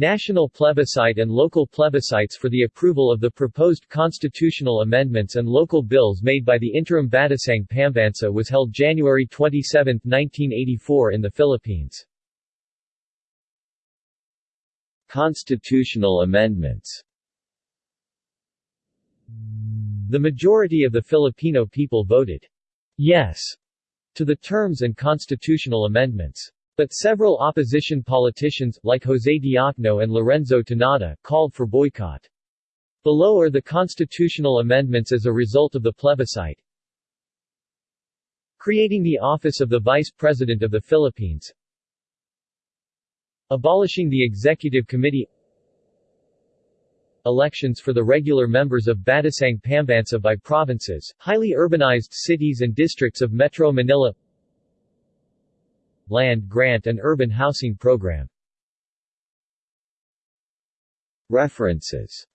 National plebiscite and local plebiscites for the approval of the proposed constitutional amendments and local bills made by the interim Batasang Pambansa was held January 27, 1984 in the Philippines. Constitutional amendments The majority of the Filipino people voted yes to the terms and constitutional amendments. But several opposition politicians, like José Diokno and Lorenzo Tanada, called for boycott. Below are the constitutional amendments as a result of the plebiscite. Creating the office of the Vice President of the Philippines Abolishing the Executive Committee Elections for the regular members of Batasang Pambansa by provinces, highly urbanized cities and districts of Metro Manila Land Grant and Urban Housing Program. References